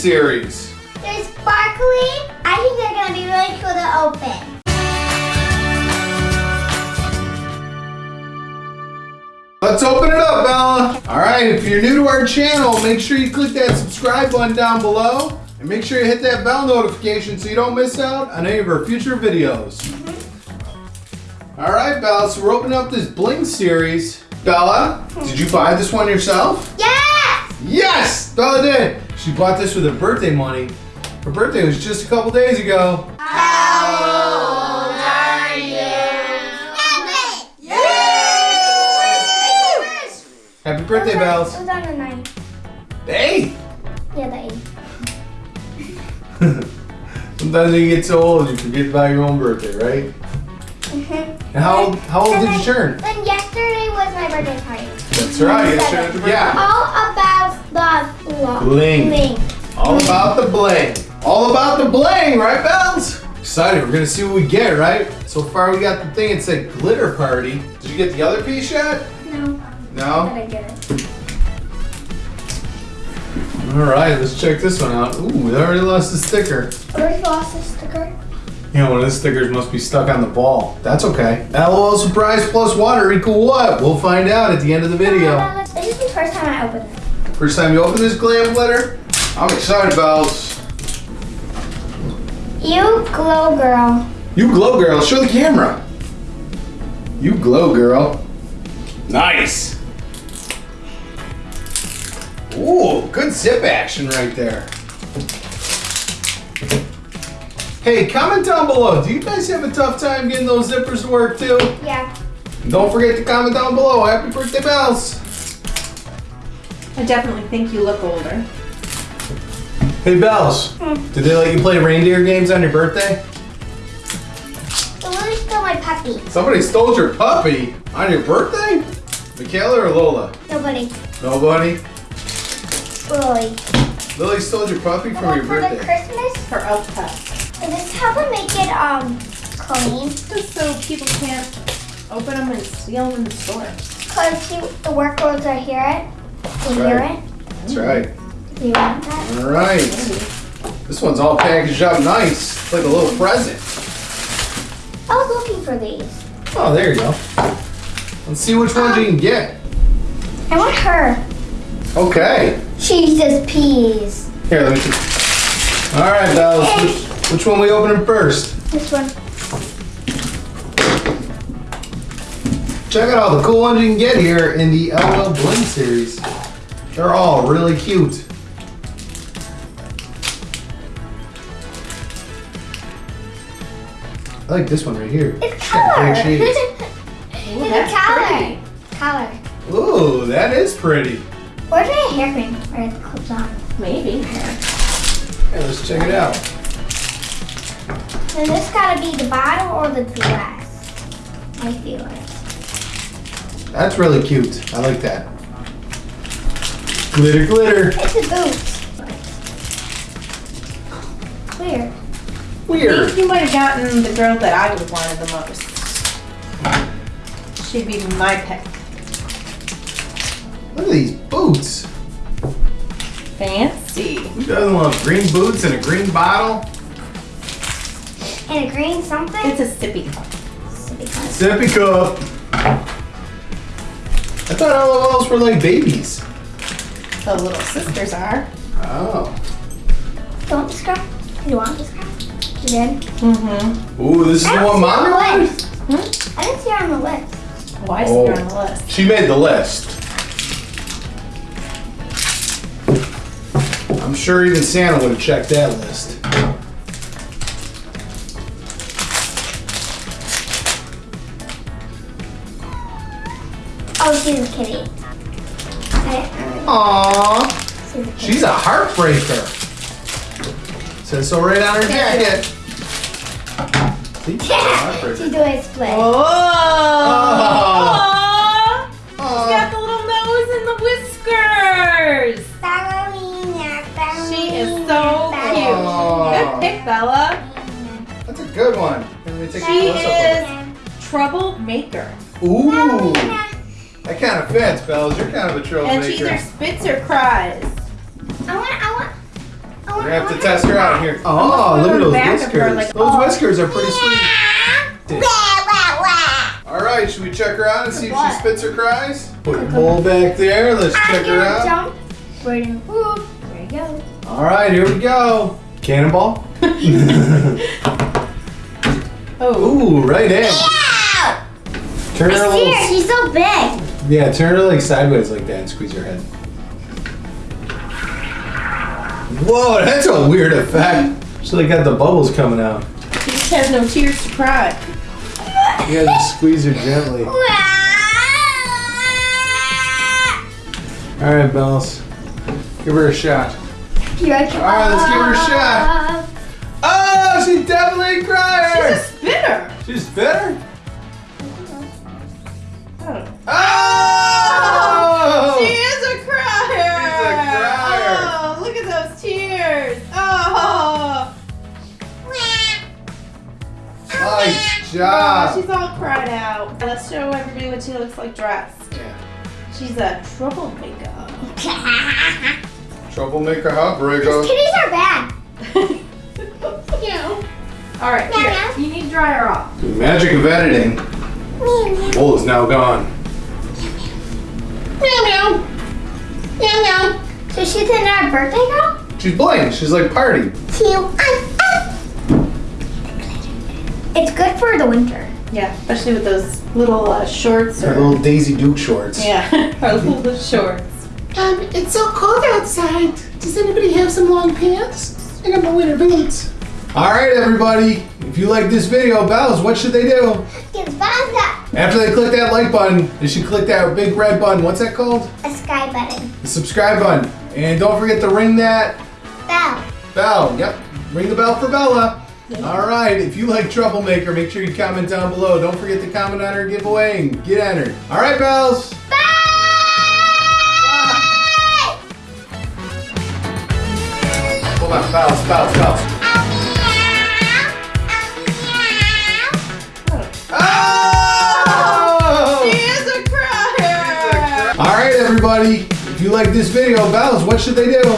series. They're sparkly. I think they're gonna be really cool to open. Let's open it up, Bella. All right, if you're new to our channel, make sure you click that subscribe button down below. And make sure you hit that bell notification so you don't miss out on any of our future videos. Mm-hmm. All right, Bella, so we're opening up this Bling series. Bella, did you buy this one yourself? Yes! Yes, Bella did. She bought this with her birthday money. Her birthday was just a couple days ago. How old are you? Seven! Happy birthday, Bells. It was on the ninth. Hey! Yeah, the eighth. Sometimes when you get so old, you forget about your own birthday, right? Mm-hmm. And how, how old did you turn? Then yesterday was my birthday party. That's right, yesterday. Yeah. All about the Bling. bling. All about the bling. All about the bling, right, Bells? Excited. We're gonna see what we get, right? So far, we got the thing. It said glitter party. Did you get the other piece yet? No, No. I get it. All right, let's check this one out. Ooh, we already lost the sticker. Already lost the sticker? Yeah, one of the stickers must be stuck on the ball. That's okay. LOL surprise plus water equal what? We'll find out at the end of the video. Uh, this is the first time I opened it. First time you open this glam glitter? I'm excited, Bells. You glow girl. You glow, girl. Show the camera. You glow, girl. Nice. Ooh, good zip action right there. Hey, comment down below. Do you guys have a tough time getting those zippers to work too? Yeah. Don't forget to comment down below. Happy birthday, Bells. I definitely think you look older. Hey, Bells. Hmm. Did they let you play reindeer games on your birthday? The Lily's still my puppy. Somebody stole your puppy on your birthday? Michaela or Lola? Nobody. Nobody? Lily. Lily stole your puppy from And your for the birthday. Christmas, For elf pet. is this how to make it um clean? Just so people can't open them and steal them in the store. Cause see, the workers are hear hear Right. That's right. Do you want that? All right. This one's all packaged up nice. It's like a little present. I was looking for these. Oh, there you go. Let's see which ones you can get. I want her. Okay. Jesus peas. Here, let me see. All right, Bells. Which, which one we opening first? This one. Check out all the cool ones you can get here in the LOL Bling series. They're all really cute. I like this one right here. It's got color. great shades. Ooh, it's that's a color. pretty. Color. Ooh, that is pretty. Where's my hair cream? Where it clips on. Maybe. Hey, let's check it out. Then this gotta be the bottle or the dress. I feel it. That's really cute. I like that. Glitter, glitter. It's a boot. Weird. I Weird. think you might have gotten the girl that I would have wanted the most. She'd be my pick. Look at these boots. Fancy. Who doesn't love green boots and a green bottle? And a green something? It's a sippy cup. because Sippy cup. I thought LOLs were like babies. The little sisters are. Oh. don't describe. You want to describe? You did? Mm-hmm. Ooh, this is I the one see mommy her on the wanted? list. I didn't see her on the list. Why is Oh. it on the list? She made the list. I'm sure even Santa would have checked that list. Oh, she's a kitty. I, Aww. she's a kitty. She's a heartbreaker. Says so right on her jacket. See? She's Yeah, she's doing a split. Oh! Oh. She's got the little nose and the whiskers. Ballerina, ballerina, She is so cute. Aw. Good pick, Bella. That's a good one. Let me take She close is troublemaker. of it. Ooh. That kind of fits, Bells. You're kind of a troll. And she either spits or cries. I want, I want, We're gonna have to test her out here. Oh, look at those back her, whiskers. like, those oh. whiskers are pretty sweet. Wah, wah, wah. All right, should we check her out and see if she spits or cries? Put your bowl back there. Let's I'm check her gonna out. jump. We're gonna whoop. There you go. All right, here we go. Cannonball. Oh. Ooh, right in. Yeah! Turn her a I see her. She's so big. Yeah, turn her like sideways like that and squeeze her head. Whoa, that's a weird effect. So they got the bubbles coming out. She just has no tears to cry. You gotta squeeze her gently. All right, Bells. Give her a shot. All right, let's give her a shot. Oh, she's definitely a She's a spinner. She's better. Oh. Nice Oh, she's all cried out. Let's show everybody what she looks like dressed. Yeah. She's a troublemaker. Troublemaker heartbreaker. Kitties are bad. You know. All right, Meow, here. meow. You need to dry her off. The magic of editing. Meow, meow. Is now gone. Meow, meow. Meow, meow. So she's in our birthday girl? She's blank. She's like party. Two. It's good for the winter. Yeah, especially with those little uh, shorts. Her Or, little Daisy Duke shorts. yeah, her little shorts. Um, it's so cold outside. Does anybody have some long pants? I got my winter boots. All right, everybody. If you like this video, Bells, what should they do? Give thumbs up. After they click that like button, they should click that big red button. What's that called? A sky button. The subscribe button. And don't forget to ring that Bell. bell. Yep. Ring the bell for Bella. All right. If you like Troublemaker, make sure you comment down below. Don't forget to comment on our giveaway and get entered. All right, Bells. Bye! Hold on. Bells, Bells, Bells. Oh! She is a crier. All right, everybody. If you like this video, Bells, what should they do?